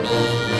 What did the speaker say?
baby.